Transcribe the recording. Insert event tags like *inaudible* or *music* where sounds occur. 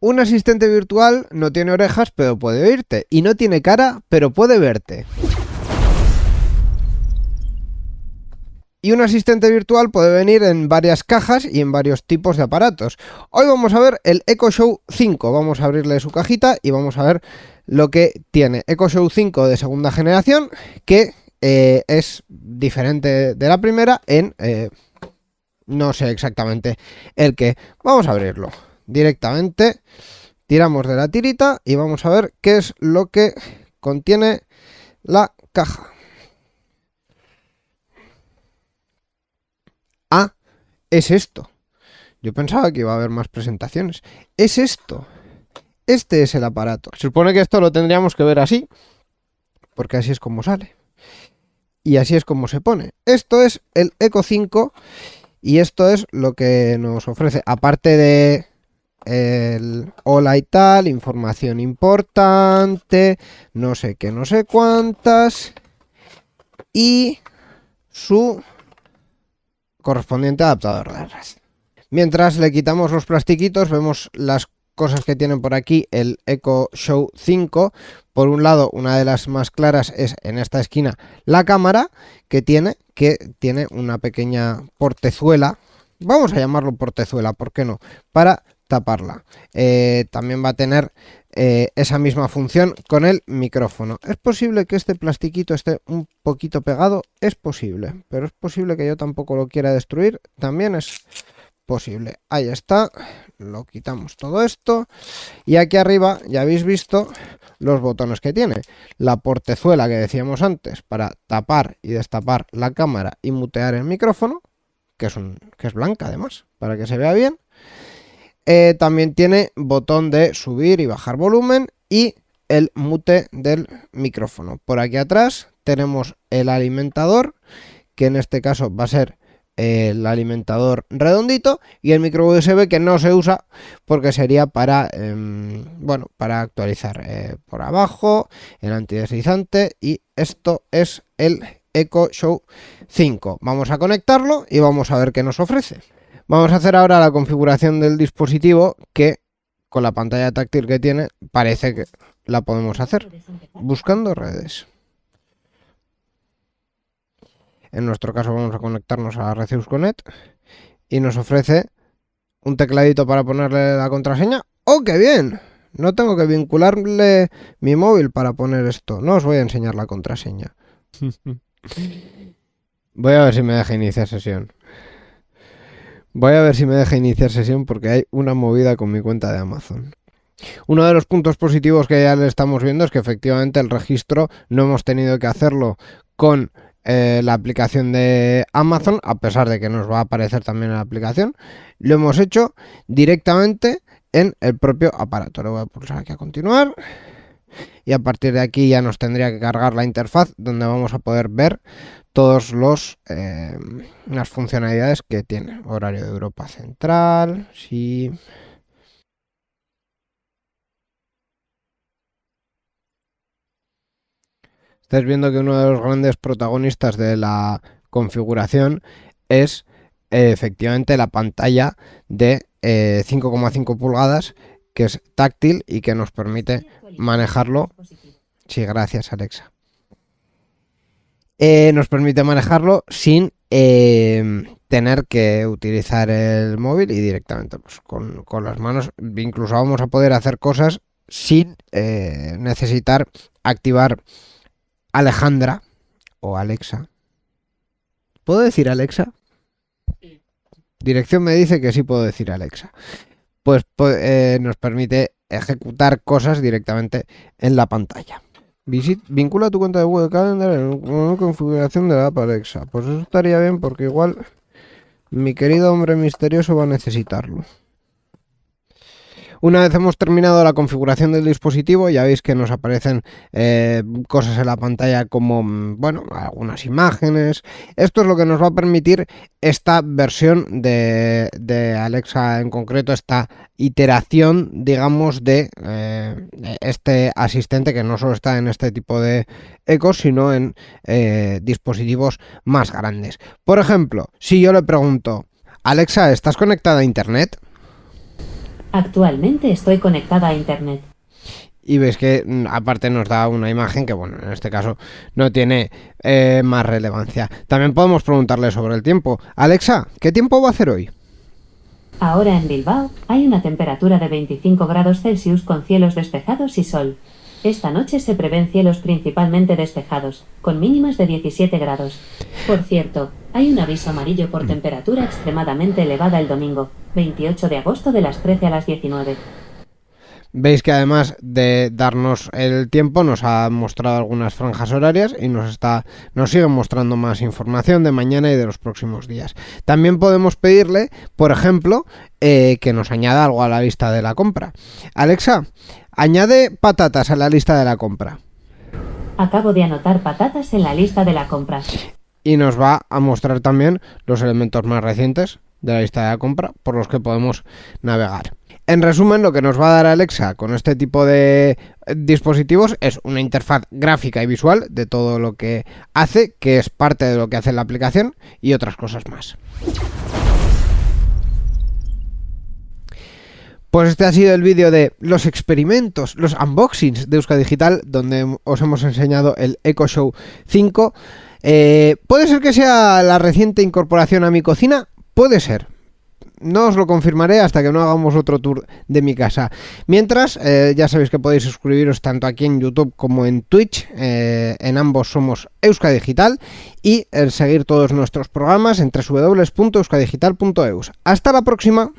Un asistente virtual no tiene orejas, pero puede oírte. Y no tiene cara, pero puede verte. Y un asistente virtual puede venir en varias cajas y en varios tipos de aparatos. Hoy vamos a ver el Echo Show 5. Vamos a abrirle su cajita y vamos a ver lo que tiene. Echo Show 5 de segunda generación, que eh, es diferente de la primera en... Eh, no sé exactamente el que. Vamos a abrirlo directamente. Tiramos de la tirita y vamos a ver qué es lo que contiene la caja. Ah, es esto. Yo pensaba que iba a haber más presentaciones. Es esto. Este es el aparato. Se supone que esto lo tendríamos que ver así, porque así es como sale. Y así es como se pone. Esto es el Eco 5 y esto es lo que nos ofrece. Aparte de el hola y tal, información importante, no sé qué, no sé cuántas. Y su correspondiente adaptador de red. Mientras le quitamos los plastiquitos, vemos las cosas que tienen por aquí el Echo Show 5. Por un lado, una de las más claras es en esta esquina la cámara que tiene, que tiene una pequeña portezuela. Vamos a llamarlo portezuela, ¿por qué no? Para taparla. Eh, también va a tener eh, esa misma función con el micrófono. Es posible que este plastiquito esté un poquito pegado, es posible, pero es posible que yo tampoco lo quiera destruir, también es posible. Ahí está, lo quitamos todo esto y aquí arriba ya habéis visto los botones que tiene. La portezuela que decíamos antes para tapar y destapar la cámara y mutear el micrófono, que es, un, que es blanca además, para que se vea bien. Eh, también tiene botón de subir y bajar volumen y el mute del micrófono. Por aquí atrás tenemos el alimentador, que en este caso va a ser el alimentador redondito y el micro USB que no se usa porque sería para em, bueno para actualizar eh, por abajo el antideslizante y esto es el Echo Show 5 vamos a conectarlo y vamos a ver qué nos ofrece vamos a hacer ahora la configuración del dispositivo que con la pantalla táctil que tiene parece que la podemos hacer buscando redes en nuestro caso vamos a conectarnos a Rezeus Connect y nos ofrece un tecladito para ponerle la contraseña. ¡Oh, qué bien! No tengo que vincularle mi móvil para poner esto. No os voy a enseñar la contraseña. *laughs* Voy a ver si me deja iniciar sesión. Voy a ver si me deja iniciar sesión porque hay una movida con mi cuenta de Amazon. Uno de los puntos positivos que ya le estamos viendo es que efectivamente el registro no hemos tenido que hacerlo con eh, la aplicación de Amazon, a pesar de que nos va a aparecer también en la aplicación, lo hemos hecho directamente en el propio aparato. Le voy a pulsar aquí a continuar y a partir de aquí ya nos tendría que cargar la interfaz donde vamos a poder ver todos los eh, las funcionalidades que tiene horario de Europa Central sí estáis viendo que uno de los grandes protagonistas de la configuración es eh, efectivamente la pantalla de 5,5 eh, pulgadas que es táctil y que nos permite manejarlo. Sí, gracias Alexa. Eh, nos permite manejarlo sin tener que utilizar el móvil y directamente pues, con, con, las manos. Incluso vamos a poder hacer cosas sin necesitar activar Alejandra o Alexa. ¿Puedo decir Alexa? Dirección me dice que sí puedo decir Alexa. Pues, pues eh, nos permite ejecutar cosas directamente en la pantalla. Vincula tu cuenta de Google Calendar en una configuración de la app Alexa. Pues eso estaría bien porque igual mi querido hombre misterioso va a necesitarlo. Una vez hemos terminado la configuración del dispositivo, ya veis que nos aparecen eh, cosas en la pantalla como, mm, bueno, algunas imágenes. Esto es lo que nos va a permitir esta versión de, Alexa en concreto, esta iteración, digamos, de eh, este asistente que no solo está en este tipo de ecos, sino en eh, dispositivos más grandes. Por ejemplo, si yo le pregunto, Alexa, ¿estás conectada a Internet? Actualmente estoy conectada a Internet. Y ves que mm, aparte nos da una imagen que, bueno, en este caso no tiene eh, más relevancia. También podemos preguntarle sobre el tiempo. Alexa, ¿qué tiempo va a hacer hoy? Ahora en Bilbao hay una temperatura de 25 grados Celsius con cielos despejados y sol. Esta noche se prevén cielos principalmente despejados, con mínimas de 17 grados. Por cierto, hay un aviso amarillo por temperatura extremadamente elevada el domingo, 28 de agosto de las 13 a las 19. Veis que además de darnos el tiempo nos ha mostrado algunas franjas horarias y nos está nos sigue mostrando más información de mañana y de los próximos días. También podemos pedirle, por ejemplo, eh, que nos añada algo a la lista de la compra. Alexa, añade patatas a la lista de la compra. Acabo de anotar patatas en la lista de la compra. Y nos va a mostrar también los elementos más recientes de la lista de la compra por los que podemos navegar. En resumen, lo que nos va a dar Alexa con este tipo de dispositivos es una interfaz gráfica y visual de todo lo que hace, que es parte de lo que hace la aplicación y otras cosas más. Pues este ha sido el vídeo de los experimentos, los unboxings de Euska Digital, donde os hemos enseñado el Echo Show 5. Eh, ¿Puede ser que sea la reciente incorporación a mi cocina? Puede ser, no os lo confirmaré hasta que no hagamos otro tour de mi casa. Mientras, eh, ya sabéis que podéis suscribiros tanto aquí en YouTube como en Twitch. Eh, en ambos somos Euska Digital. Y seguir todos nuestros programas en www.euskadigital.eus. Hasta la próxima.